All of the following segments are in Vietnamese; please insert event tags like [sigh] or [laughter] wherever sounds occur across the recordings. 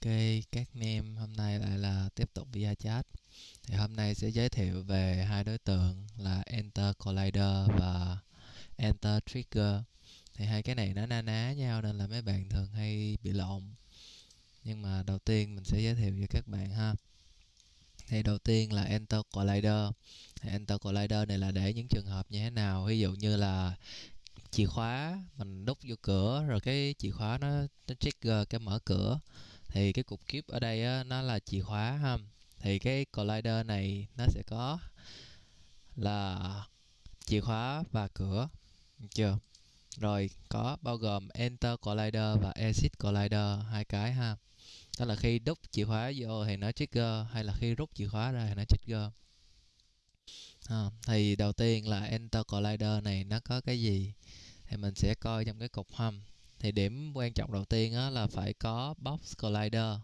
Ok, các mem hôm nay lại là tiếp tục via chat. Thì hôm nay sẽ giới thiệu về hai đối tượng là Enter Collider và Enter Trigger. Thì hai cái này nó na ná nhau nên là mấy bạn thường hay bị lộn. Nhưng mà đầu tiên mình sẽ giới thiệu cho các bạn ha. Thì đầu tiên là Enter Collider. Thì Enter Collider này là để những trường hợp như thế nào? Ví dụ như là chìa khóa mình đút vô cửa rồi cái chìa khóa nó nó trigger cái mở cửa thì cái cục kíp ở đây á, nó là chìa khóa ha. Thì cái collider này nó sẽ có là chìa khóa và cửa. Được chưa? Rồi có bao gồm enter collider và exit collider hai cái ha. Đó là khi đút chìa khóa vô thì nó trigger hay là khi rút chìa khóa ra thì nó trigger. À, thì đầu tiên là enter collider này nó có cái gì thì mình sẽ coi trong cái cục hâm thì điểm quan trọng đầu tiên á, là phải có box collider.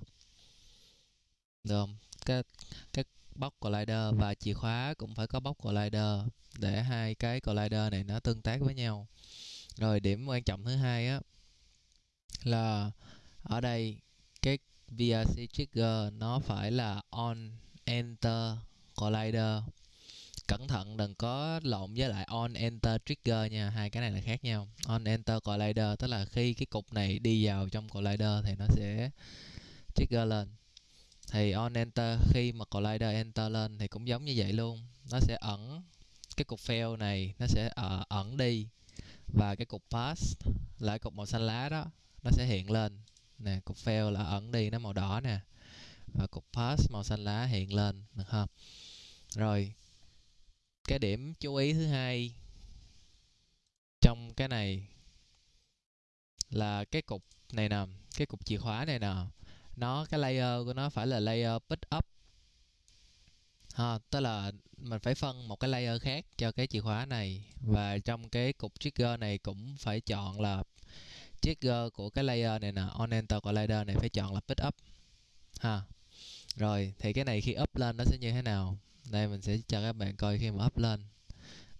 Được không? Cái cái box collider và chìa khóa cũng phải có box collider để hai cái collider này nó tương tác với nhau. Rồi điểm quan trọng thứ hai á là ở đây cái VRC trigger nó phải là on enter collider cẩn thận đừng có lộn với lại on enter trigger nha. Hai cái này là khác nhau. On enter collider tức là khi cái cục này đi vào trong collider thì nó sẽ trigger lên. Thì on enter khi mà collider enter lên thì cũng giống như vậy luôn. Nó sẽ ẩn cái cục fail này nó sẽ uh, ẩn đi. Và cái cục pass là cục màu xanh lá đó nó sẽ hiện lên. Nè cục fail là ẩn đi nó màu đỏ nè. Và cục pass màu xanh lá hiện lên được không? Rồi cái điểm chú ý thứ hai trong cái này là cái cục này nè, cái cục chìa khóa này nè. Nó, cái layer của nó phải là layer pick up. Ha, tức là mình phải phân một cái layer khác cho cái chìa khóa này. Và trong cái cục trigger này cũng phải chọn là trigger của cái layer này nè on enter của layer này phải chọn là pick up. Ha, rồi thì cái này khi up lên nó sẽ như thế nào? Đây mình sẽ cho các bạn coi khi mà up lên.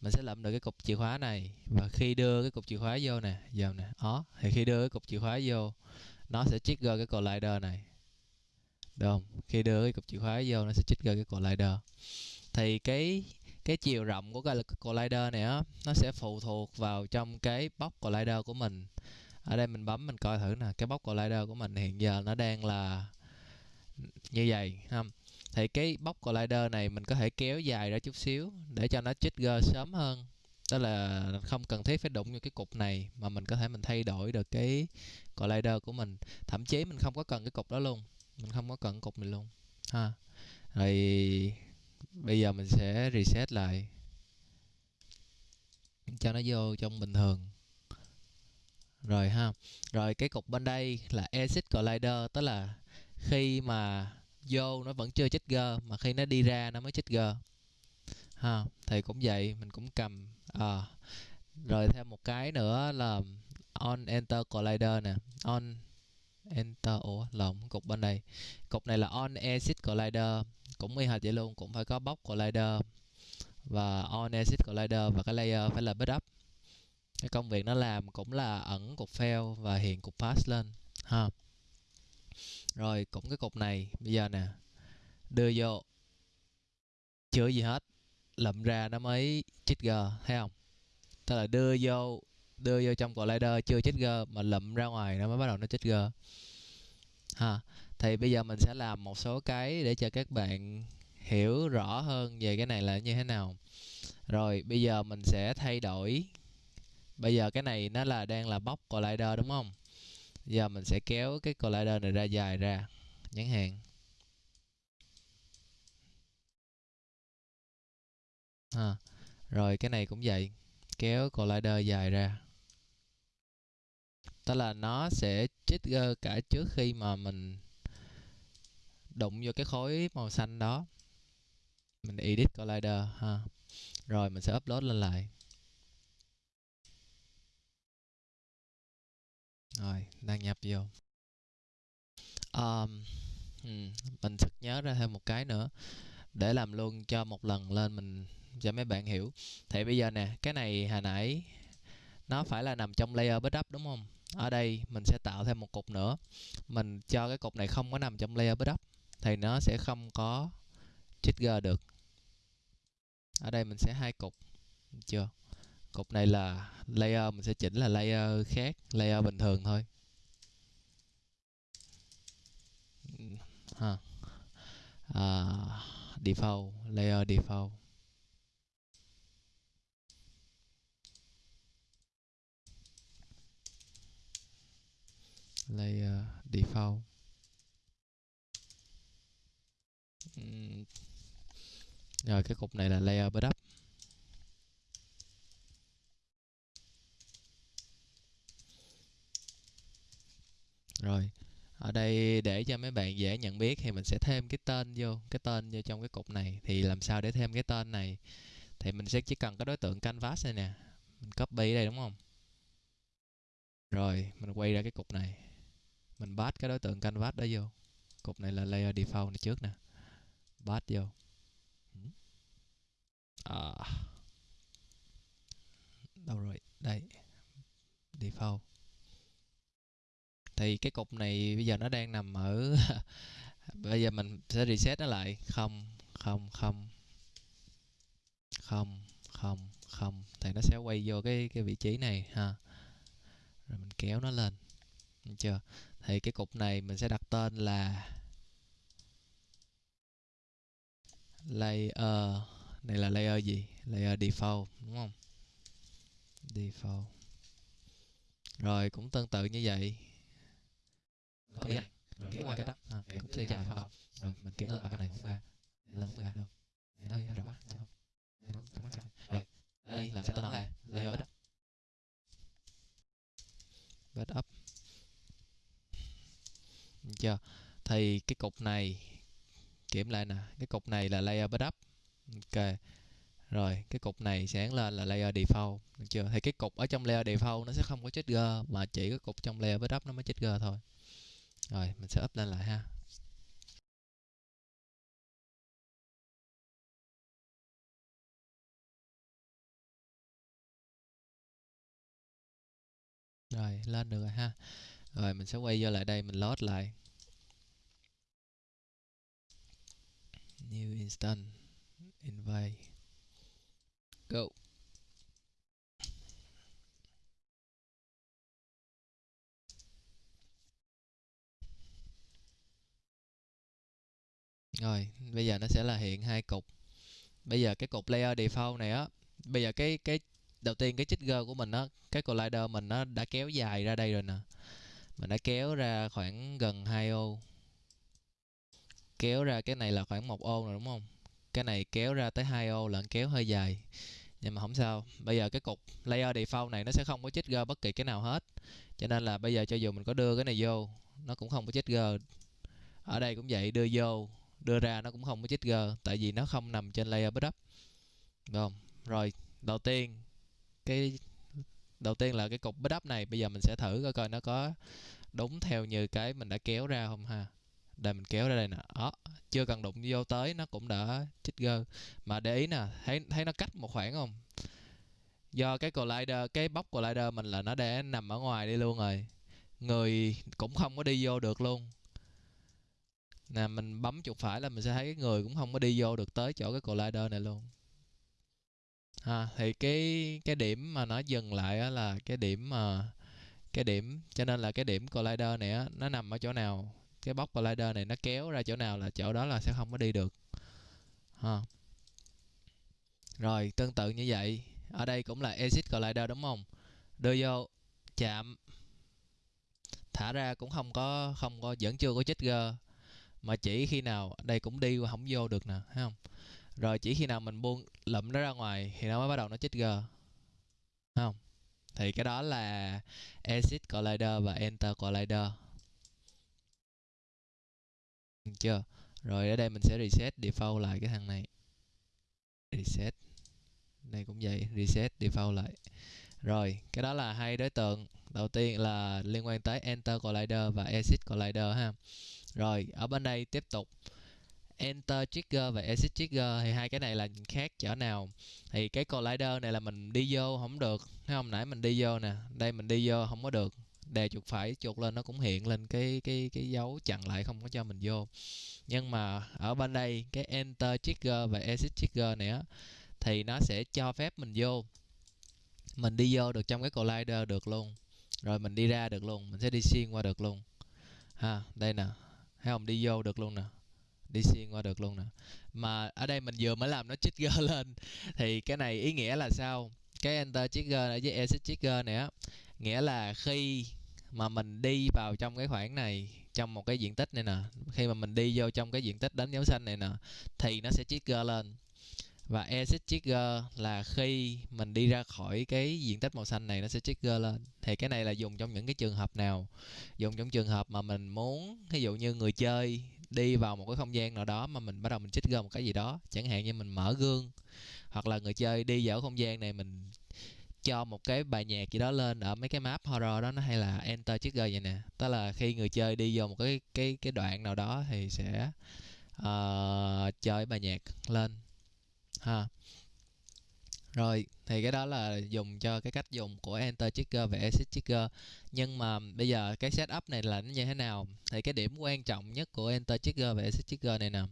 Mình sẽ lậm được cái cục chìa khóa này. Và khi đưa cái cục chìa khóa vô nè giờ nè ó, thì khi đưa cái cục chìa khóa vô nó sẽ trigger cái collider này. Được không? Khi đưa cái cục chìa khóa vô nó sẽ trigger cái collider. Thì cái cái chiều rộng của cái collider này á nó sẽ phụ thuộc vào trong cái box collider của mình. Ở đây mình bấm mình coi thử nè. Cái box collider của mình hiện giờ nó đang là như vậy ha thì cái box collider này mình có thể kéo dài ra chút xíu để cho nó trigger sớm hơn. Tức là không cần thiết phải đụng vào cái cục này mà mình có thể mình thay đổi được cái collider của mình. Thậm chí mình không có cần cái cục đó luôn. Mình không có cần cục này luôn. Ha. Rồi bây giờ mình sẽ reset lại. Cho nó vô trong bình thường. Rồi ha. Rồi cái cục bên đây là exit collider. Tức là khi mà vô nó vẫn chưa trigger mà khi nó đi ra nó mới trigger ha thì cũng vậy mình cũng cầm à, rồi thêm một cái nữa là on enter collider nè. On enter ủa lộn cục bên đây. Cục này là on exit collider cũng y hệt vậy luôn cũng phải có box collider và on exit collider và cái layer phải là backup. Cái công việc nó làm cũng là ẩn cục fail và hiện cục pass lên. Ha rồi, cũng cái cục này, bây giờ nè, đưa vô. Chưa gì hết, lậm ra nó mới g, thấy không? Tức là đưa vô đưa vô trong collider chưa trigger mà lậm ra ngoài nó mới bắt đầu nó trigger ha, thì bây giờ mình sẽ làm một số cái để cho các bạn hiểu rõ hơn về cái này là như thế nào. Rồi, bây giờ mình sẽ thay đổi. Bây giờ cái này nó là đang là bóc collider đúng không? Giờ mình sẽ kéo cái collider này ra dài ra nhắn hàng, à, rồi cái này cũng vậy kéo collider dài ra. Tức là nó sẽ trigger cả trước khi mà mình đụng vô cái khối màu xanh đó. Mình edit collider ha. Rồi mình sẽ upload lên lại. Rồi đăng nhập vô. Um, mình sực nhớ ra thêm một cái nữa. Để làm luôn cho một lần lên mình cho mấy bạn hiểu. Thì bây giờ nè cái này hồi nãy nó phải là nằm trong layer backup đúng không? Ở đây mình sẽ tạo thêm một cục nữa. Mình cho cái cục này không có nằm trong layer build up thì nó sẽ không có trigger được. Ở đây mình sẽ hai cục. Chưa? Cục này là layer mình sẽ chỉnh là layer khác layer bình thường thôi. Ha. À, default layer default. Layer default. Ừ. Rồi cái cục này là layer backup. Rồi, ở đây để cho mấy bạn dễ nhận biết thì mình sẽ thêm cái tên vô, cái tên vô trong cái cục này. Thì làm sao để thêm cái tên này? Thì mình sẽ chỉ cần cái đối tượng canvas này nè. Mình copy đây, đúng không? Rồi, mình quay ra cái cục này. Mình bắt cái đối tượng canvas đó vô. Cục này là layer default này trước nè. Bắt vô. Ừ. À. đâu rồi? Đây. Default thì cái cục này bây giờ nó đang nằm ở [laughs] bây giờ mình sẽ reset nó lại. Không không không. Không không không. Thì nó sẽ quay vô cái cái vị trí này, ha. Rồi mình kéo nó lên. Được chưa? Thì cái cục này mình sẽ đặt tên là layer, này là layer gì? Layer default, đúng không? Default. Rồi cũng tương tự như vậy có rồi. Kéo qua cái đó. À, cũng sẽ dài không rồi. Mình lên bằng cái này không ra lên không. Ra đâu đây rõ rồi. Đây làm sao tên là layer đó. Backup được chưa? Thì cái cục này kiểm lại nè. Cái cục này là layer backup ok. Rồi cái cục này sáng lên là layer default. Được chưa? Thì cái cục ở trong layer default nó sẽ không có trigger mà chỉ cái cục trong layer backup nó mới trigger thôi rồi, mình sẽ up lên lại ha. Rồi, lên được rồi ha. Rồi, mình sẽ quay vô lại đây, mình load lại. New instant invite. Go. Rồi, bây giờ nó sẽ là hiện hai cục. Bây giờ cái cục layer default này á, bây giờ cái cái, đầu tiên cái trigger của mình á, cái collider mình nó đã kéo dài ra đây rồi nè. Mình đã kéo ra khoảng gần 2 ô. Kéo ra cái này là khoảng một ô rồi, đúng không? Cái này kéo ra tới 2 ô là kéo hơi dài. Nhưng mà không sao. Bây giờ cái cục layer default này nó sẽ không có trigger bất kỳ cái nào hết. Cho nên là bây giờ cho dù mình có đưa cái này vô, nó cũng không có trigger. Ở đây cũng vậy, đưa vô đưa ra nó cũng không có trigger tại vì nó không nằm trên layer backup. Đúng không? Rồi, đầu tiên, cái, đầu tiên là cái cục backup này, bây giờ mình sẽ thử coi coi nó có đúng theo như cái mình đã kéo ra không ha. Đây, mình kéo ra đây nè. Đó, chưa cần đụng vô tới, nó cũng đã trigger mà để ý nè, thấy thấy nó cách một khoảng không? Do cái collider, cái bóc collider mình là nó để nằm ở ngoài đi luôn rồi. Người cũng không có đi vô được luôn nè, mình bấm chuột phải là mình sẽ thấy cái người cũng không có đi vô được tới chỗ cái collider này luôn. Ha, thì cái cái điểm mà nó dừng lại á là cái điểm mà, cái điểm, cho nên là cái điểm collider này á, nó nằm ở chỗ nào? Cái box collider này nó kéo ra chỗ nào là chỗ đó là sẽ không có đi được. Ha. Rồi, tương tự như vậy. Ở đây cũng là exit collider đúng không? Đưa vô, chạm. Thả ra cũng không có không có, vẫn chưa có trigger mà chỉ khi nào, đây cũng đi qua không vô được nè, thấy không? Rồi chỉ khi nào mình buông lụm nó ra ngoài thì nó mới bắt đầu nó trigger thấy không? Thì cái đó là exit collider và enter collider. Được chưa? Rồi ở đây mình sẽ reset default lại cái thằng này. Reset. Đây cũng vậy, reset default lại rồi, cái đó là hai đối tượng. Đầu tiên là liên quan tới enter collider và exit collider ha. Rồi, ở bên đây tiếp tục. Enter trigger và exit trigger thì hai cái này là khác chỗ nào? Thì cái collider này là mình đi vô không được, thấy không? Nãy mình đi vô nè, đây mình đi vô không có được. Đè chuột phải, chuột lên nó cũng hiện lên cái cái cái dấu chặn lại không có cho mình vô. Nhưng mà ở bên đây, cái enter trigger và exit trigger này á, thì nó sẽ cho phép mình vô mình đi vô được trong cái collider được luôn. Rồi mình đi ra được luôn, mình sẽ đi xuyên qua được luôn. Ha, đây nè. Thấy không? Đi vô được luôn nè. Đi xuyên qua được luôn nè. Mà ở đây mình vừa mới làm nó trigger [laughs] lên. Thì cái này ý nghĩa là sao? Cái enter trigger này với exit trigger này á, nghĩa là khi mà mình đi vào trong cái khoảng này, trong một cái diện tích này nè, khi mà mình đi vô trong cái diện tích đánh dấu xanh này nè, thì nó sẽ trigger lên và exit trigger là khi mình đi ra khỏi cái diện tích màu xanh này nó sẽ trigger lên. Thì cái này là dùng trong những cái trường hợp nào? Dùng trong trường hợp mà mình muốn ví dụ như người chơi đi vào một cái không gian nào đó mà mình bắt đầu mình trigger một cái gì đó chẳng hạn như mình mở gương hoặc là người chơi đi vào không gian này mình cho một cái bài nhạc gì đó lên ở mấy cái map horror đó nó hay là enter trigger vậy nè. Tức là khi người chơi đi vô một cái cái cái đoạn nào đó thì sẽ uh, chơi bài nhạc lên ha. Rồi, thì cái đó là dùng cho cái cách dùng của enter trigger và exit trigger. Nhưng mà bây giờ cái setup này là nó như thế nào? Thì cái điểm quan trọng nhất của enter trigger và exit trigger này nè.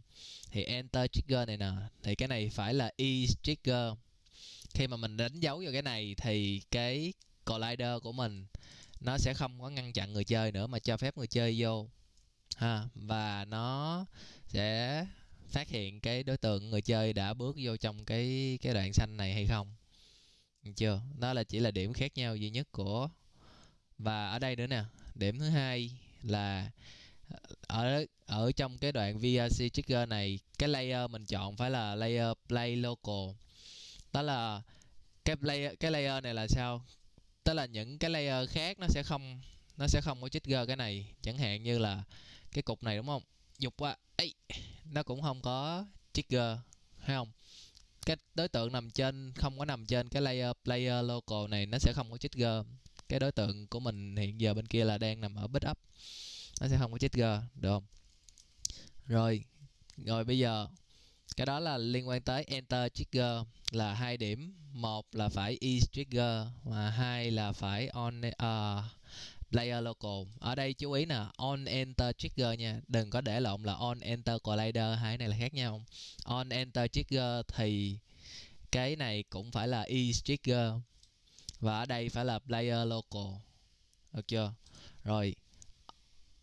Thì enter trigger này nè, thì cái này phải là e trigger. Khi mà mình đánh dấu vào cái này thì cái collider của mình nó sẽ không có ngăn chặn người chơi nữa mà cho phép người chơi vô. Ha, và nó sẽ phát hiện cái đối tượng người chơi đã bước vô trong cái cái đoạn xanh này hay không? Được chưa. Đó là, chỉ là điểm khác nhau duy nhất của, và ở đây nữa nè. Điểm thứ hai là ờ, ở ở trong cái đoạn VRC trigger này, cái layer mình chọn phải là layer play local. Đó là, cái layer cái layer này là sao? Tức là những cái layer khác nó sẽ không, nó sẽ không có trigger cái này. Chẳng hạn như là cái cục này, đúng không? Dục quá. Ấy nó cũng không có trigger hay không? Cái đối tượng nằm trên không có nằm trên cái layer player local này nó sẽ không có trigger. Cái đối tượng của mình hiện giờ bên kia là đang nằm ở bit up nó sẽ không có trigger được không? Rồi rồi bây giờ cái đó là liên quan tới enter trigger là hai điểm. Một là phải e trigger và hai là phải on uh, Layer local. Ở đây chú ý nè, on, enter, trigger nha. Đừng có để lộn là on, enter, collider, hai này là khác nhau. On, enter, trigger thì cái này cũng phải là e trigger. Và ở đây phải là player local. Được chưa? Rồi,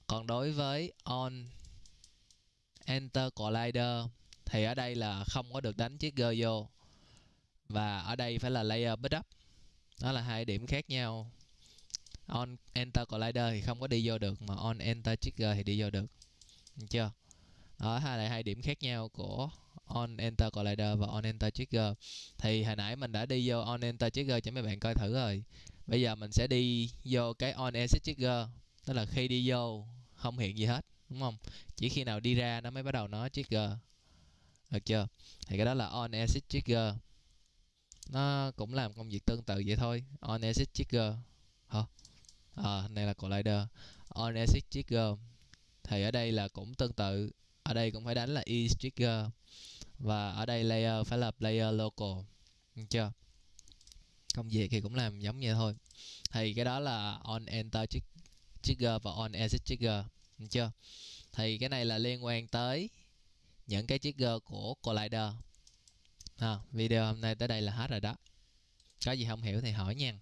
còn đối với on, enter, collider thì ở đây là không có được đánh trigger vô. Và ở đây phải là layer bit up đó là hai điểm khác nhau on, enter collider thì không có đi vô được, mà on, enter trigger thì đi vô được. Được chưa? Đó, hai là hai điểm khác nhau của on, enter collider và on, enter trigger. Thì hồi nãy mình đã đi vô on, enter trigger cho mấy bạn coi thử rồi. Bây giờ mình sẽ đi vô cái on exit trigger. Tức là khi đi vô, không hiện gì hết, đúng không? Chỉ khi nào đi ra nó mới bắt đầu nó trigger. Được chưa? Thì cái đó là on exit trigger. Nó cũng làm công việc tương tự vậy thôi. On exit trigger. Ờ, à, này là collider. On exit trigger. Thì ở đây là cũng tương tự. Ở đây cũng phải đánh là is trigger. Và ở đây layer phải là player local. Được chưa? Công việc thì cũng làm giống vậy thôi. Thì cái đó là on enter trigger và on exit trigger. Được chưa? Thì cái này là liên quan tới những cái trigger của collider. À, video hôm nay tới đây là hết rồi đó. Có gì không hiểu thì hỏi nha.